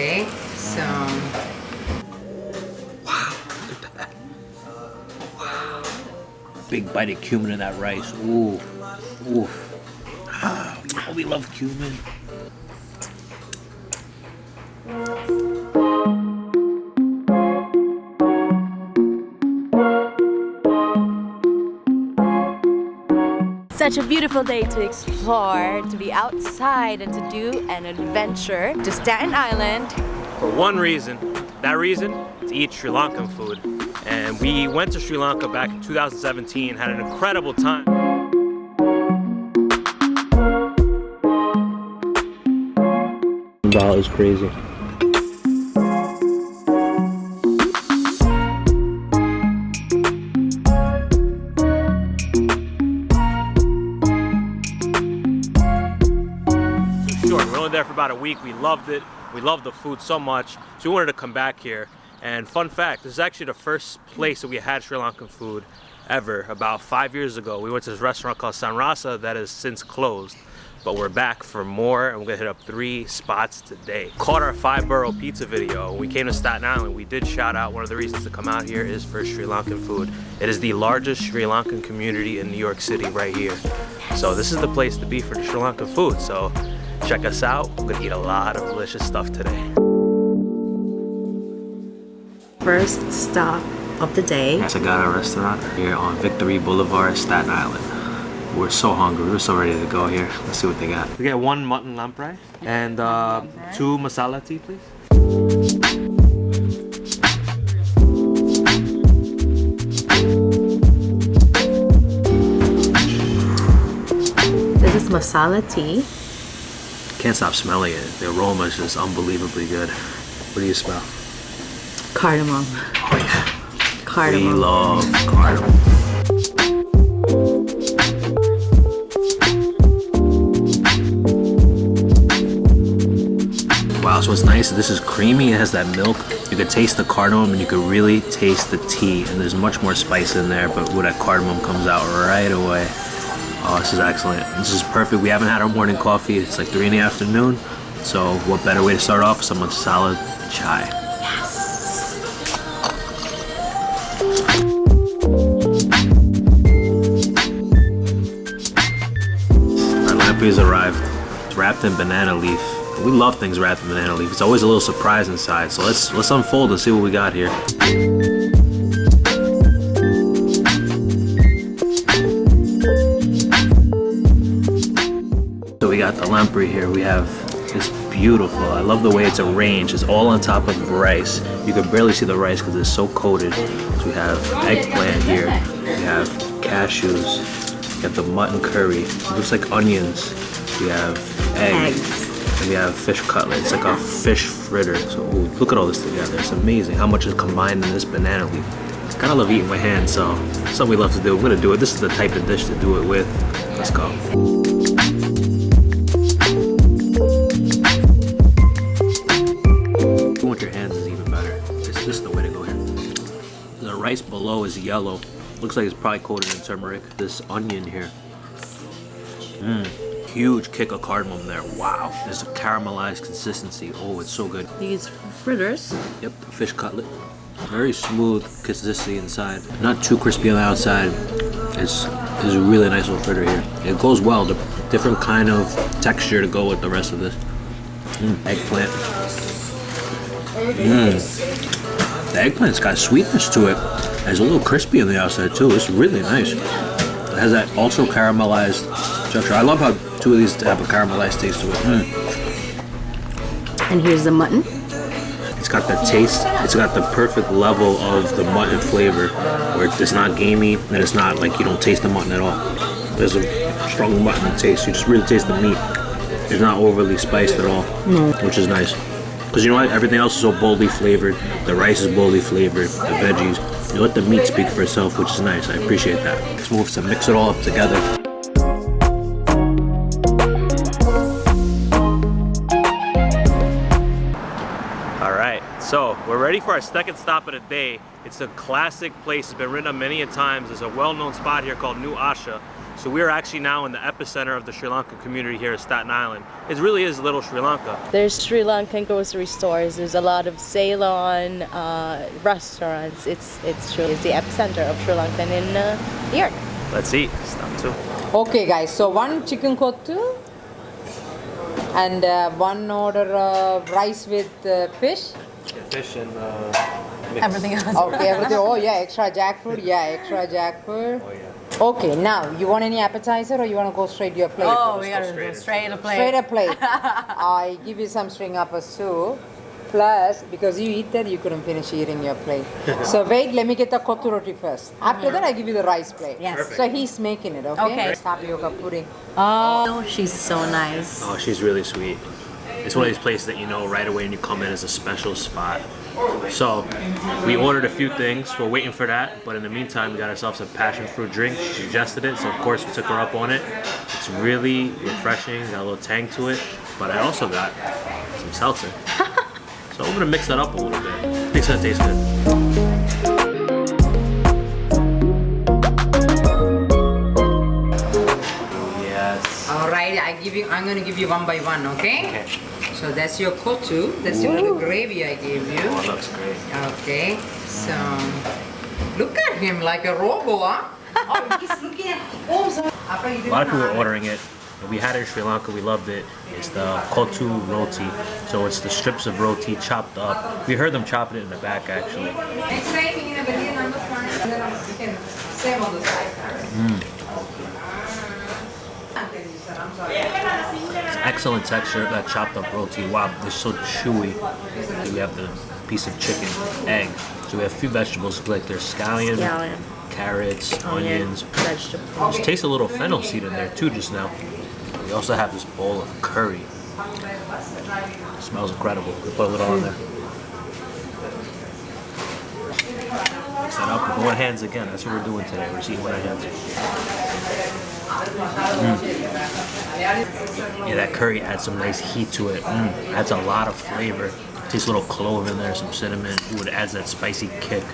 Okay, so Wow. Big bite of cumin in that rice. Ooh, ooh. Ah, oh, we love cumin. Such a beautiful day to explore, to be outside and to do an adventure to Staten Island. For one reason, that reason, to eat Sri Lankan food. And we went to Sri Lanka back in 2017, had an incredible time. That is crazy. About a week. We loved it. We loved the food so much. So we wanted to come back here. And fun fact, this is actually the first place that we had Sri Lankan food ever. About five years ago, we went to this restaurant called Sanrasa that has since closed. But we're back for more and we're gonna hit up three spots today. Caught our five borough pizza video. We came to Staten Island, we did shout out one of the reasons to come out here is for Sri Lankan food. It is the largest Sri Lankan community in New York City right here. So this is the place to be for the Sri Lankan food. So check us out. We're gonna eat a lot of delicious stuff today. First stop of the day. Sagara restaurant here on Victory Boulevard, Staten Island. We're so hungry. We're so ready to go here. Let's see what they got. We get one mutton lamprey and uh, two masala tea, please. This is masala tea. Can't stop smelling it. The aroma is just unbelievably good. What do you smell? Cardamom. Oh yeah. Cardamom. We love cardamom. Wow, so what's nice, this is creamy, it has that milk. You can taste the cardamom and you can really taste the tea. And there's much more spice in there, but with that cardamom comes out right away. Oh, this is excellent. This is perfect. We haven't had our morning coffee. It's like 3 in the afternoon. So what better way to start off with some solid chai. Yes! Lamprey's arrived. It's wrapped in banana leaf. We love things wrapped in banana leaf. It's always a little surprise inside. So let's let's unfold and see what we got here. So we got the lamprey here. We have this beautiful. I love the way it's arranged. It's all on top of rice. You can barely see the rice because it's so coated. So we have eggplant here. We have cashews. We have the mutton curry. It looks like onions. We have eggs. Eggs. And we have fish cutlet. It's like a fish fritter. So ooh, look at all this together. It's amazing how much is combined in this banana leaf. I kind of love eating with hands, so something we love to do. We're gonna do it. This is the type of dish to do it with. Let's go. Below is yellow. Looks like it's probably coated in turmeric. This onion here. Mmm. Huge kick of cardamom there. Wow. There's a caramelized consistency. Oh, it's so good. These fritters. Yep, fish cutlet. Very smooth consistency inside. Not too crispy on the outside. It's, it's a really nice little fritter here. It goes well. The different kind of texture to go with the rest of this. Mm, eggplant. Mm. The eggplant's got sweetness to it. It's a little crispy on the outside too. It's really nice. It has that also caramelized texture. I love how two of these have a caramelized taste to it. Mm. And here's the mutton. It's got the taste. It's got the perfect level of the mutton flavor, where it's not gamey and it's not like you don't taste the mutton at all. There's a strong mutton taste. You just really taste the meat. It's not overly spiced at all, which is nice. Because you know what? Everything else is so boldly flavored. The rice is boldly flavored. The veggies. You let the meat speak for itself, which is nice. I appreciate that. Let's move to mix it all up together. All right, so we're ready for our second stop of the day. It's a classic place. It's been written up many a times. There's a well-known spot here called New Asha. So we are actually now in the epicenter of the Sri Lankan community here at Staten Island. It really is little Sri Lanka. There's Sri Lankan grocery stores. There's a lot of Ceylon uh, restaurants. It's it's truly it's the epicenter of Sri Lankan in uh, New York. Let's eat. Stop too. Okay, guys. So one chicken kottu and uh, one order uh, rice with uh, fish. Fish and Everything else. Okay, everything. Oh yeah, extra jackfruit. Yeah, extra jackfruit. Oh yeah. Okay, now you want any appetizer or you want to go straight to your plate? Oh, we gotta go straight to plate. Straight a plate. I give you some string up a soup. Plus, because you eat that, you couldn't finish eating your plate. so wait, let me get the kottu roti first. After that, I give you the rice plate. Yes. Perfect. So he's making it, okay? Okay. Tapioca pudding. Oh, she's so nice. Oh, she's really sweet. It's one of these places that you know right away when you come in as a special spot. So, we ordered a few things. We're waiting for that, but in the meantime, we got ourselves a passion fruit drink. She suggested it, so of course we took her up on it. It's really refreshing, got a little tang to it, but I also got some seltzer. so I'm gonna mix that up a little bit. I that taste good. Yes. All right, I give you. I'm gonna give you one by one, okay? Okay. So that's your kottu. That's your little gravy I gave you. Oh, it looks great. Okay. So look at him like a robo, huh? oh, he's looking at. Oh. A lot of people are ordering it. We had it in Sri Lanka. We loved it. It's the kottu roti. So it's the strips of roti chopped up. We heard them chopping it in the back actually. Next excellent texture. That chopped up roti. Wow, they're so chewy. We have the piece of chicken, egg. So we have a few vegetables like there's scallion, Scallion. carrots, Onion, onions. vegetables. Just taste a little fennel seed in there too just now. We also have this bowl of curry. smells incredible. We put a little on there. That up with one hands again. That's what we're doing today. We're just eating our hands. Mm. Yeah, that curry adds some nice heat to it. Mm. Adds a lot of flavor. Tastes a little clove in there, some cinnamon. Ooh, it adds that spicy kick.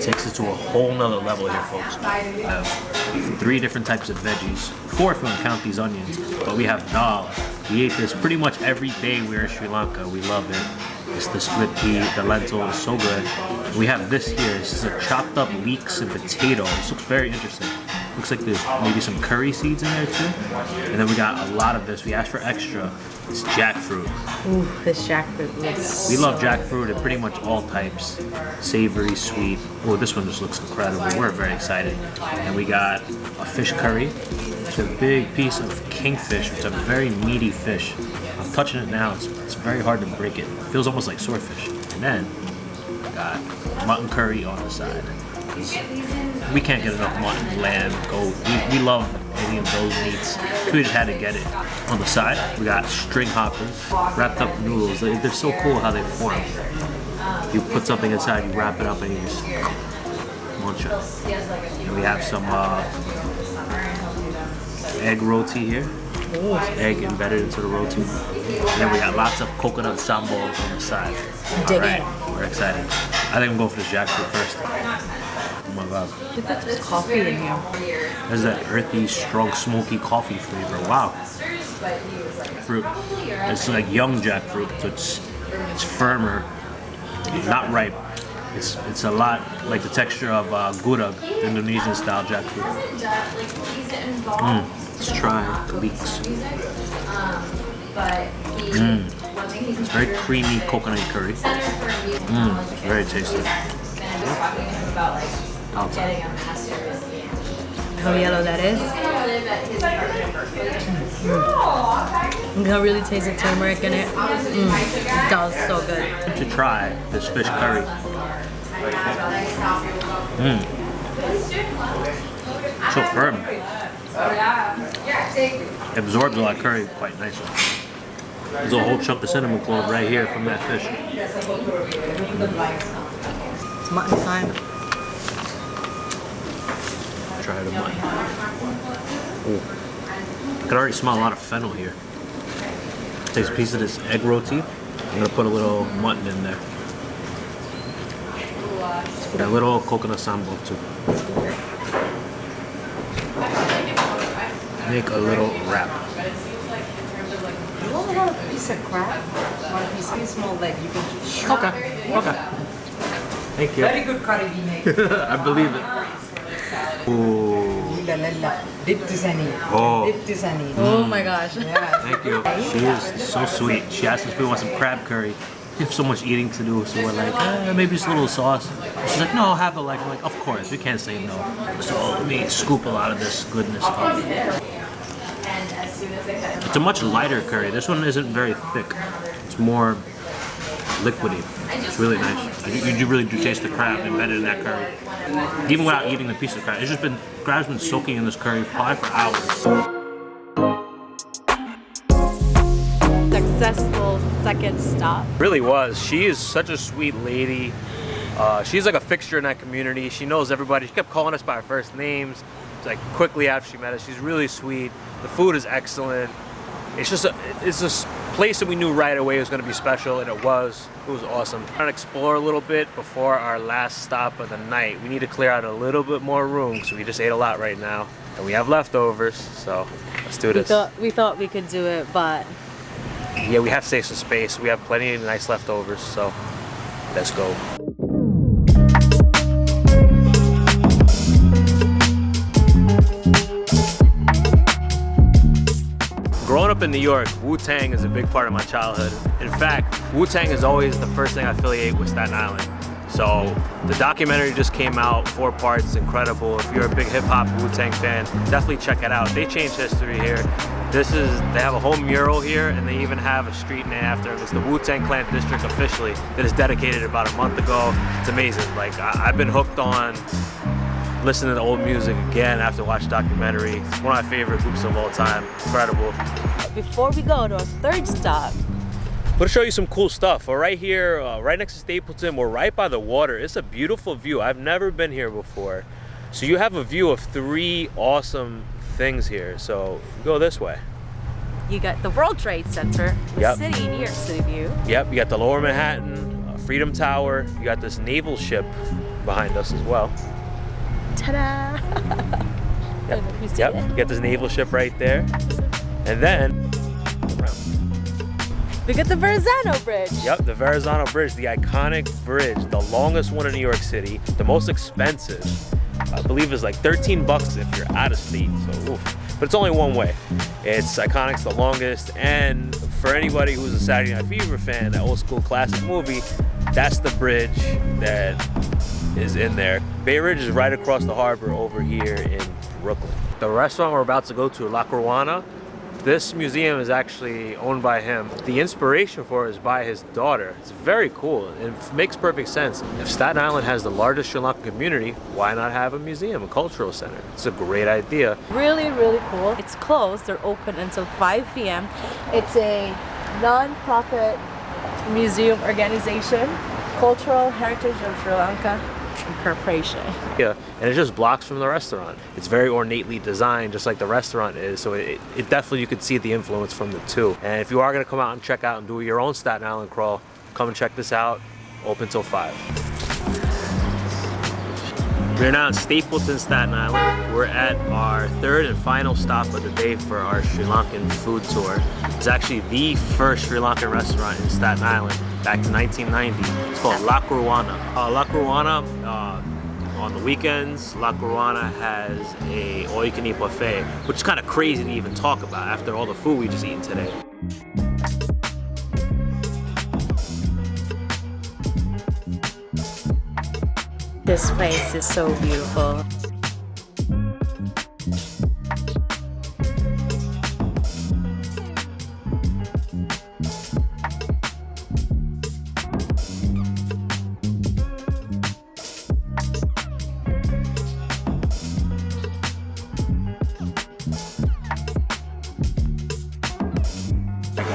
Takes it to a whole nother level here, folks. Three different types of veggies. Four if you count these onions. But we have dal. We ate this pretty much every day we were in Sri Lanka. We love it. It's the split pea, the lentil, is so good. We have this here. This is a chopped up leeks and potato. This looks very interesting. Looks like there's maybe some curry seeds in there too. And then we got a lot of this. We asked for extra. It's jackfruit. Ooh, this jackfruit looks. We love jackfruit in pretty much all types. Savory, sweet. Oh, this one just looks incredible. We're very excited. And we got a fish curry. It's a big piece of kingfish. It's a very meaty fish. I'm touching it now. It's, it's very hard to break it. It feels almost like swordfish. And then we got mutton curry on the side. We can't get enough mutton, lamb, goat. We, we love any of those meats. We just had to get it. On the side, we got string hoppers, wrapped up noodles. They, they're so cool how they form. You put something inside, you wrap it up, and you just munch it. And we have some uh, egg roti here. Egg embedded into the roti. And then we got lots of coconut sambal on the side. Dig All right, it. we're excited. I think I'm going for the jackfruit first. My god. There's coffee in here. There's that earthy, strong, smoky coffee flavor. Wow. Fruit. It's like young jackfruit, so it's it's firmer, not ripe. It's it's a lot like the texture of uh, gudeg, Indonesian style jackfruit. Mm. Let's try the leeks. Mm. It's very creamy coconut curry. Mm. Very tasty. Outside. How yellow that is. Mm. You can really taste the turmeric in it. Mm. It does so good. to try this fish curry. Mmm. So firm. It absorbs a lot of curry quite nicely. There's a whole chunk of cinnamon clove right here from that fish. It's mutton time. Try the mutton. Ooh. I can already smell a lot of fennel here. Takes a piece of this egg roti. I'm gonna put a little mutton in there. a little coconut sambal too. make a little wrap. You only have a piece of crab, one piece, of small leg. You can. Okay. Okay. Thank you. Very good curry we make. I believe it. Ooh. Ooh la la la. Dip to Sunny. Oh. Dip to Sunny. Oh my gosh. Yeah. Thank you. She is so sweet. She asked us if we want some crab curry. We have so much eating to do, so we're like, eh, maybe just a little sauce. She's like, no, I'll have it like, I'm like, of course, we can't say no. So let me scoop a lot of this goodness up. It's a much lighter curry. This one isn't very thick. It's more liquidy. It's really nice. You, you really do taste the crab embedded in that curry. Even without eating the piece of crab. It's just been, crab's been soaking in this curry probably for hours. Successful second stop. Really was. She is such a sweet lady. Uh, she's like a fixture in that community. She knows everybody. She kept calling us by our first names. Like quickly after she met us, she's really sweet. The food is excellent. It's just a, it's a s- place that we knew right away was going to be special, and it was. It was awesome. Trying to explore a little bit before our last stop of the night. We need to clear out a little bit more room because we just ate a lot right now, and we have leftovers. So let's do We this. thought we thought we could do it, but Yeah, we have to save some space. We have plenty of nice leftovers, so let's go. Growing up in New York, Wu-Tang is a big part of my childhood. In fact, Wu-Tang is always the first thing I affiliate with Staten Island. So the documentary just came out, four parts, incredible. If you're a big hip hop Wu-Tang fan, definitely check it out. They changed history here. This is, they have a whole mural here and they even have a street named after them. It's the Wu-Tang Clan District officially that is dedicated about a month ago. It's amazing. Like I, I've been hooked on listening to the old music again after watching the documentary. It's one of my favorite groups of all time. Incredible. before we go to our third stop, I'm gonna show you some cool stuff. We're right here, uh, right next to Stapleton. We're right by the water. It's a beautiful view. I've never been here before. So you have a view of three awesome things here. So go this way. you got the World Trade Center, the Yep. city, New York City view. Yep, you got the Lower Manhattan, uh, Freedom Tower. You got this naval ship behind us as well. Ta-da! Yep, yep. it? You got this naval ship right there. And then We got the Verrazano Bridge. Yep, the Verrazano Bridge, the iconic bridge, the longest one in New York City, the most expensive. I believe is like 13 bucks if you're out of state. So, oof. but it's only one way. It's iconic, it's the longest, and for anybody who's a Saturday Night Fever fan, that old school classic movie, that's the bridge that is in there. Bay Ridge is right across the harbor over here in Brooklyn. The restaurant we're about to go to, Lakruwana, this museum is actually owned by him. The inspiration for it is by his daughter. It's very cool. It makes perfect sense. If Staten Island has the largest Sri Lankan community, why not have a museum, a cultural center? It's a great idea. Really, really cool. It's closed. They're open until 5 p.m. It's a non-profit museum organization, Cultural Heritage of Sri Lanka Incorporation. Yeah, and it's just blocks from the restaurant. It's very ornately designed, just like the restaurant is. So it, it definitely you could see the influence from the two. And if you are to come out and check out and do your own Staten Island crawl, come and check this out. Open till five. We're now in Stapleton, Staten Island. We're at our third and final stop of the day for our Sri Lankan food tour. It's actually the first Sri Lankan restaurant in Staten Island back to 1990. It's called Lakruwana. Uh, Lakruwana, uh, on the weekends, Lakruwana has a all-you-can-eat buffet, which is kind of crazy to even talk about after all the food we just eaten today. This place is so beautiful.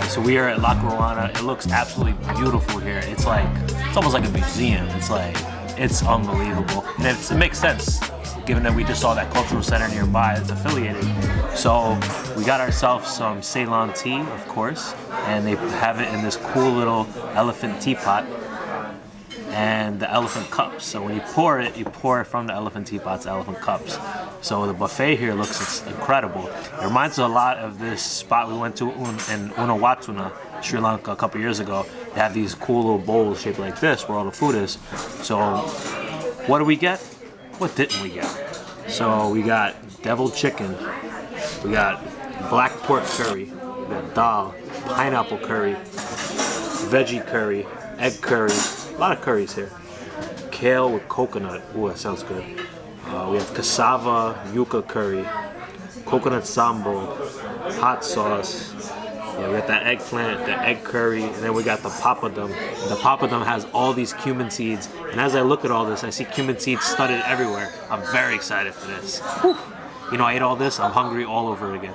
So we are at Lakruwana. It looks absolutely beautiful here. It's like, it's almost like a museum. It's like, it's unbelievable. And it's, it makes sense given that we just saw that cultural center nearby that's affiliated. So we got ourselves some Ceylon tea, of course, and they have it in this cool little elephant teapot and the elephant cups. So when you pour it, you pour it from the elephant teapots elephant cups. So the buffet here looks incredible. It reminds us a lot of this spot we went to in Unawatuna, Sri Lanka, a couple years ago. They have these cool little bowls shaped like this where all the food is. So what do we get? What didn't we get? So we got deviled chicken, we got black pork curry, we got dal, pineapple curry, veggie curry, egg curry, a lot of curries here. Kale with coconut, ooh that sounds good. Uh, we have cassava yuca curry, coconut sambal, hot sauce. Yeah, we got that eggplant, the egg curry, and then we got the papadum. The papadum has all these cumin seeds, and as I look at all this, I see cumin seeds studded everywhere. I'm very excited for this. Whew. You know, I ate all this, I'm hungry all over again.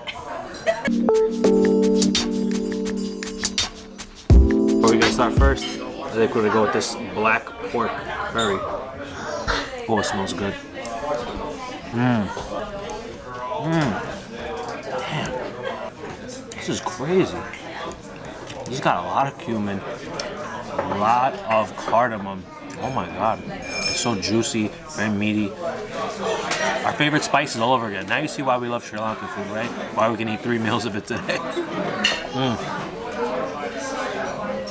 Where we gonna start first? I think we're gonna go with this black pork curry. Oh, it smells good. Mmm. Mmm. This is crazy. He's got a lot of cumin, a lot of cardamom. Oh my god. It's so juicy, very meaty. Our favorite spices all over again. Now you see why we love Sri Lankan food, right? Why we can eat three meals of it today. Mm.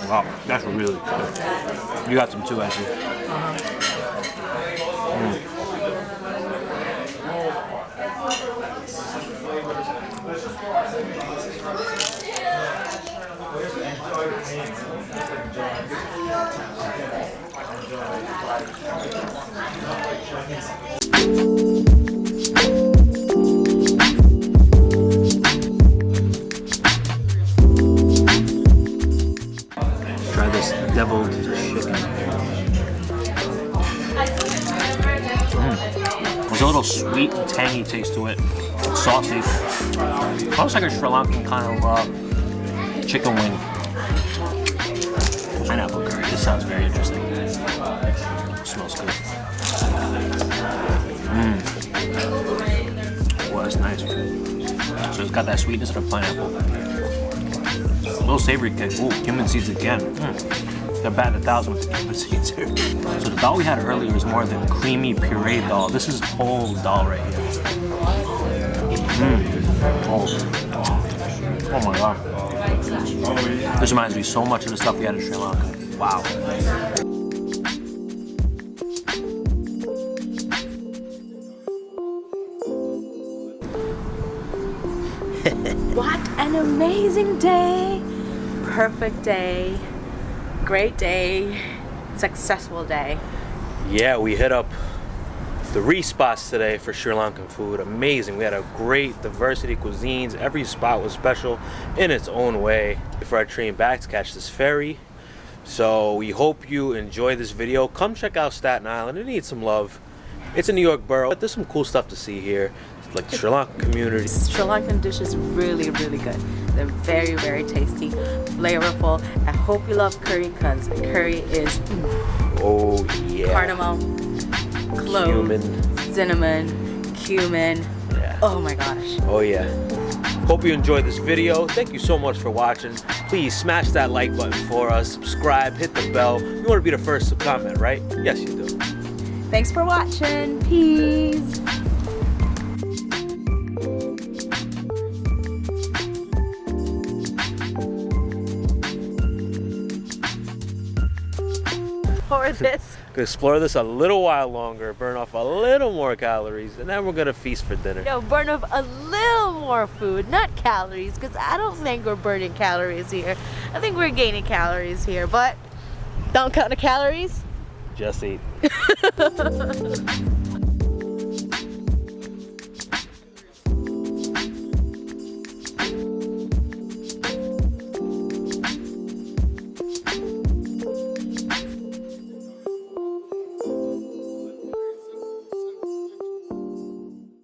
Wow, that's really good. You got some too, Ashley. Like a Sri Lankan kind of uh, chicken wing. Pineapple curry. This sounds very interesting. smells good. Mmm. Well, that's nice. So it's got that sweetness of pineapple. A little savory kick. Ooh, cumin seeds again. Mm. They're batting a thousand with the cumin seeds here. So the dal we had earlier is more than creamy puree dal. This is whole dal right here. Mm. Oh. my god. This reminds me so much of the stuff we had in Sri Lanka. Wow. What an amazing day! Perfect day, great day, successful day. Yeah, we hit up three spots today for Sri Lankan food. Amazing. We had a great diversity of cuisines. Every spot was special in its own way. Before I train back to catch this ferry. So we hope you enjoy this video. Come check out Staten Island. It needs some love. It's a New York borough. But there's some cool stuff to see here. Like the Sri Lankan community. Sri Lankan dishes really, really good. They're very, very tasty, flavorful. I hope you love curry because curry is Oh yeah. cardamom, clove, Cumin. cinnamon, cumin. Yeah. Oh my gosh. Oh yeah. Hope you enjoyed this video. Thank you so much for watching. Please smash that like button for us. Subscribe, hit the bell. You want to be the first to comment, right? Yes, you do. Thanks for watching. Peace. Or this. Explore this a little while longer, burn off a little more calories, and then we're gonna feast for dinner. No, burn off a little more food, not calories, because I don't think we're burning calories here. I think we're gaining calories here, but don't count the calories. Just eat.